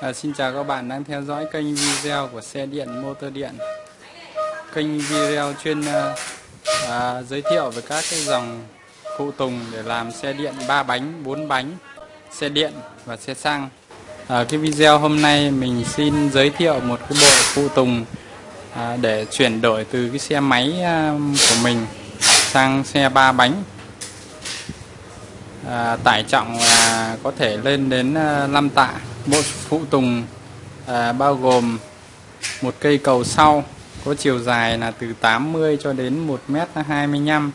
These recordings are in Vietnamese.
À, xin chào các bạn đang theo dõi kênh video của xe điện motor điện. Kênh video chuyên à, à, giới thiệu về các cái dòng phụ tùng để làm xe điện 3 bánh 4 bánh xe điện và xe xăng. À, cái video hôm nay mình xin giới thiệu một cái bộ phụ tùng à, để chuyển đổi từ cái xe máy à, của mình sang xe ba bánh. À, tải trọng là có thể lên đến à, 5 tạ bộ phụ tùng à, bao gồm một cây cầu sau có chiều dài là từ 80 cho đến 1m25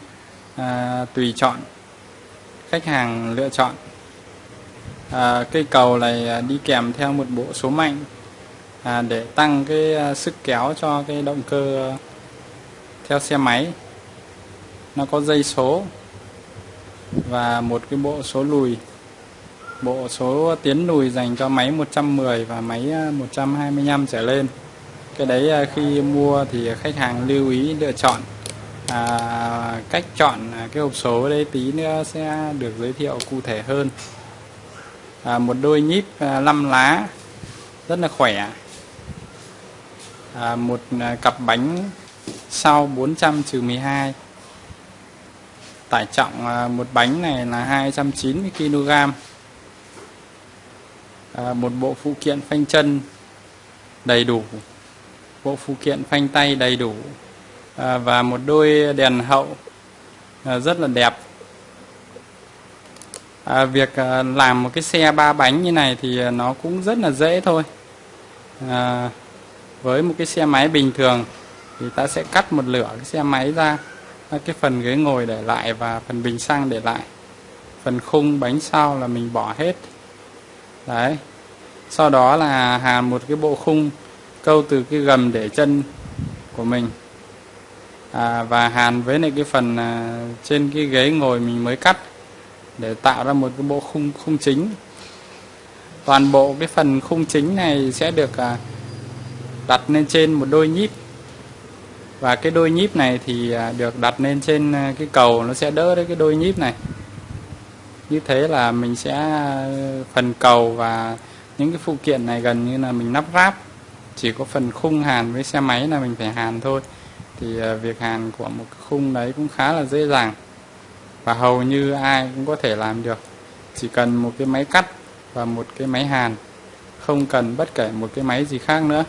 à, tùy chọn khách hàng lựa chọn. À, cây cầu này à, đi kèm theo một bộ số mạnh à, để tăng cái à, sức kéo cho cái động cơ à, theo xe máy. Nó có dây số và một cái bộ số lùi bộ số tiến lùi dành cho máy 110 và máy ờ, 125 trở lên. Cái đấy ờ, khi mua thì khách hàng lưu ý lựa chọn. À, cách chọn à, cái hộp số đấy tí nữa sẽ được giới thiệu cụ thể hơn. À, một đôi nhíp ờ, 5 lá rất là khỏe. À, một à, cặp bánh sau 400 trừ 12 tải trọng một bánh này là 290 kg à, một bộ phụ kiện phanh chân đầy đủ bộ phụ kiện phanh tay đầy đủ à, và một đôi đèn hậu à, rất là đẹp. À, việc à, làm một cái xe ba bánh như này thì à, nó cũng rất là dễ thôi. À, với một cái xe máy bình thường thì ta sẽ cắt một lửa cái xe máy ra à, cái phần ghế ngồi để lại và phần bình xăng để lại. Phần khung bánh sau là mình bỏ hết đấy. Sau đó là hàn một cái bộ khung câu từ cái gầm để chân của mình. À, và hàn với lại cái phần à, trên cái ghế ngồi mình mới cắt để tạo ra một cái bộ khung khung chính. Toàn bộ cái phần khung chính này sẽ được à, đặt lên trên một đôi nhíp. Và cái đôi nhíp này thì à, được đặt lên trên à, cái cầu nó sẽ đỡ đấy cái đôi nhíp này như thế là mình sẽ ờ, phần cầu và những cái phụ kiện này gần như là mình lắp ráp. Chỉ có phần khung hàn với xe máy là mình phải hàn thôi. Thì ờ, việc hàn của một cái khung đấy cũng khá là dễ dàng. Và hầu như ai cũng có thể làm được. Chỉ cần một cái máy cắt và một cái máy hàn. Không cần bất kể một cái máy gì khác nữa.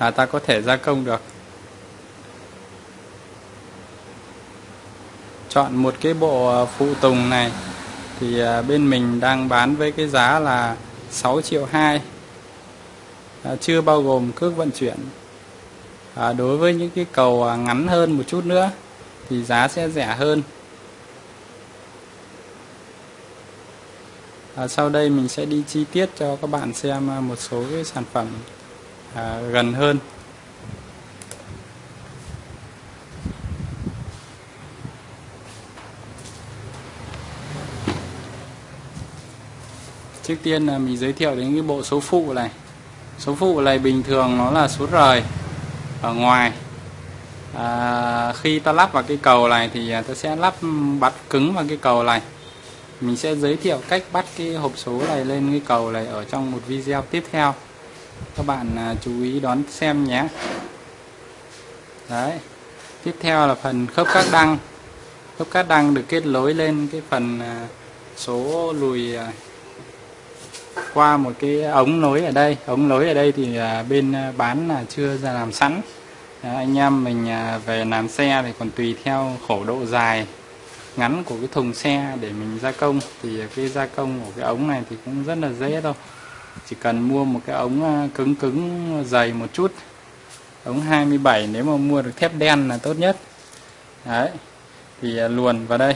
Là ta có thể gia công được. Chọn một cái bộ ờ, phụ tùng này. Thì ờ, bên mình đang bán với cái giá là 6 triệu 2 à, ờ, chưa bao gồm cước vận chuyển. À, đối với những cái cầu ngắn hơn một chút nữa thì giá sẽ rẻ hơn. À, sau đây mình sẽ đi chi tiết cho các bạn xem một số cái sản phẩm à, gần hơn. Trước tiên là mình giới thiệu đến cái bộ số phụ này. Số phụ này bình thường nó là số rời ở ngoài. À, khi ta lắp vào cái cầu này thì à, ta sẽ lắp bắt cứng vào cái cầu này. Mình sẽ giới thiệu cách bắt cái hộp số này lên cái cầu này ở trong một video tiếp theo. Các bạn à, chú ý đón xem nhé. Đấy. Tiếp theo là phần khớp các đăng. Khớp các đăng được kết nối lên cái phần à, số lùi qua một cái ống nối ở đây. Ống nối ở đây thì à, bên à, bán là chưa ra làm sẵn. Anh em mình à, về làm xe thì còn tùy theo khổ độ dài ngắn của cái thùng xe để mình gia công. Thì cái gia công của cái ống này thì cũng rất là dễ thôi. Chỉ cần mua một cái ống cứng cứng, dày một chút. Ống 27 nếu mà mua được thép đen là tốt nhất. Đấy, thì luồn vào đây.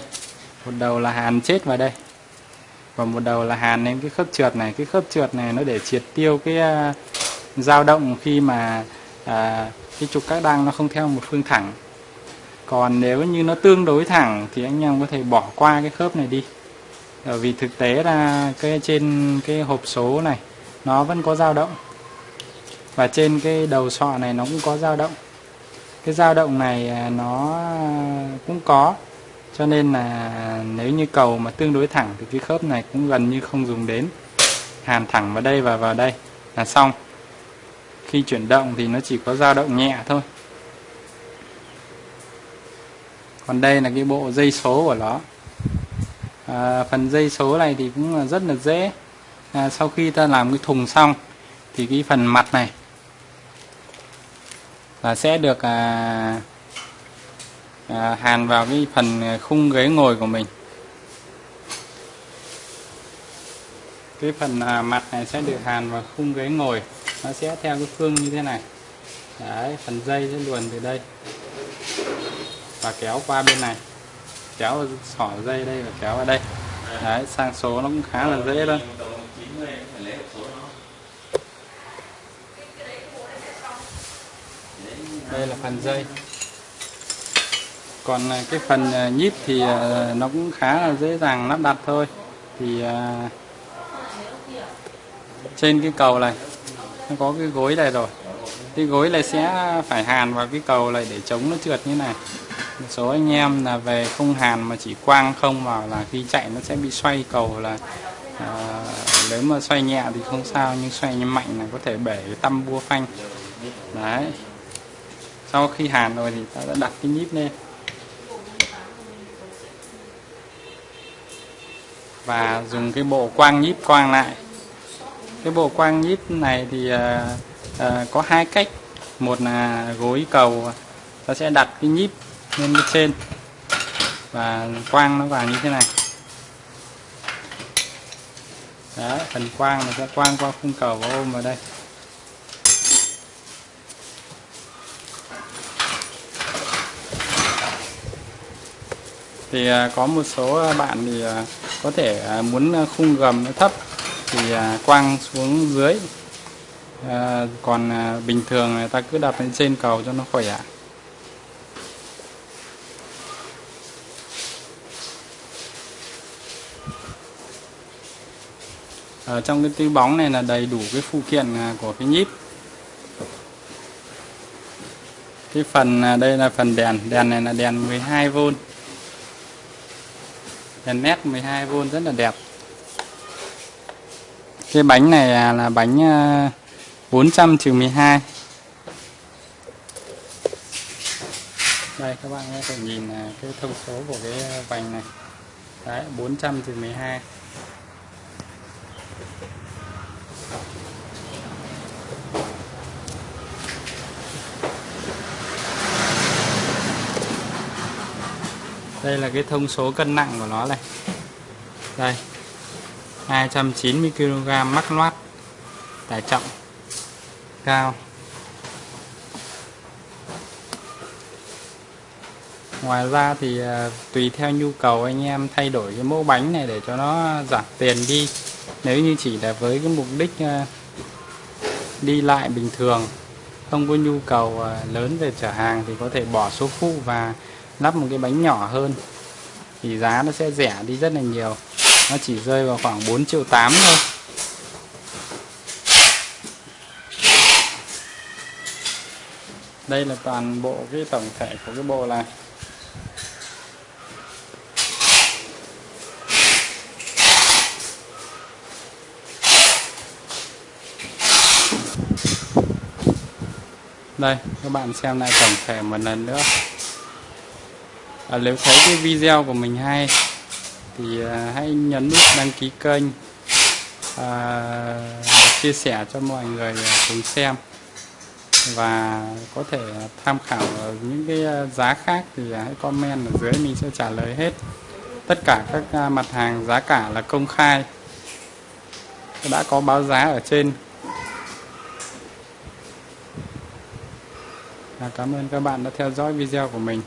Một đầu là hàn chết vào đây và một đầu là hàn lên cái khớp trượt này. Cái khớp trượt này nó để triệt tiêu cái uh, dao động khi mà uh, cái trục các đăng nó không theo một phương thẳng. Còn nếu như nó tương đối thẳng thì anh em có thể bỏ qua cái khớp này đi. Bởi vì thực tế là cái trên cái hộp số này nó vẫn có dao động. Và trên cái đầu sọ này nó cũng có dao động. Cái dao động này à, nó cũng có cho nên là nếu như cầu mà tương đối thẳng thì cái khớp này cũng gần như không dùng đến. Hàn thẳng vào đây và vào đây là xong. Khi chuyển động thì nó chỉ có dao động nhẹ thôi. Còn đây là cái bộ dây số của nó. À, phần dây số này thì cũng là rất là dễ. À, sau khi ta làm cái thùng xong thì cái phần mặt này là sẽ được à, à, hàn vào cái phần khung ghế ngồi của mình. Cái phần à, mặt này sẽ được hàn vào khung ghế ngồi. Nó sẽ theo cái phương như thế này. Đấy, phần dây sẽ luồn từ đây. Và kéo qua bên này. Kéo sỏ dây đây và kéo vào đây. Đấy, sang số nó cũng khá là dễ thôi. Đây là phần dây còn à, cái phần à, nhíp thì à, nó cũng khá là dễ dàng lắp đặt thôi. Thì trên cái cầu này nó có cái gối này rồi. Cái gối này sẽ phải hàn vào cái cầu này để chống nó trượt như này. Một số anh em là về không hàn mà chỉ quang không vào là khi chạy nó sẽ bị xoay cầu là à, nếu mà xoay nhẹ thì không sao nhưng xoay mạnh là có thể bể cái tăm bua phanh. Đấy. Sau khi hàn rồi thì ta đã đặt cái nhíp lên. Và dùng cái bộ quang nhíp quang lại. Cái bộ quang nhíp này thì uh, uh, có hai cách. Một là gối cầu ta sẽ đặt cái nhíp lên bên trên. Và quang nó vào như thế này. Đấy, phần quang nó sẽ quang qua khung cầu và ôm vào đây. Thì ờ, có một số bạn thì có thể à, muốn à, khung gầm nó thấp thì à, quang xuống dưới. Còn bình thường người ta cứ đặt lên trên cầu cho nó khỏe ở trong cái túi bóng này là đầy đủ cái phụ kiện của cái nhíp. Cái phần đây là phần đèn. Đèn này là đèn 12V đèn nét 12V rất là đẹp. Cái bánh này à, là bánh à, 400 trừ 12 đây, các bạn có thể nhìn à, cái thông số của cái vành này. Đấy 400 trừ 12 đây là cái thông số cân nặng của nó này. Đây 290 kg mắc loát, tải trọng cao. Ngoài ra thì à, tùy theo nhu cầu anh em thay đổi cái mẫu bánh này để cho nó giảm tiền đi. Nếu như chỉ là với cái mục đích à, đi lại bình thường, không có nhu cầu à, lớn về chở hàng thì có thể bỏ số phụ và lắp một cái bánh nhỏ hơn, thì giá nó sẽ rẻ đi rất là nhiều. Nó chỉ rơi vào khoảng 4 triệu 8 thôi. Đây là toàn bộ cái tổng thể của cái bộ này. Đây, các bạn xem lại tổng thể một lần nữa à, nếu thấy cái video của mình hay thì à, hãy nhấn nút đăng ký kênh à, chia sẻ cho mọi người à, cùng xem. Và có thể tham khảo những cái à, giá khác thì à, hãy comment ở dưới mình sẽ trả lời hết. Tất cả các mặt hàng giá cả là công khai. Đã có báo giá ở trên. Cảm ơn các bạn đã theo dõi video của mình.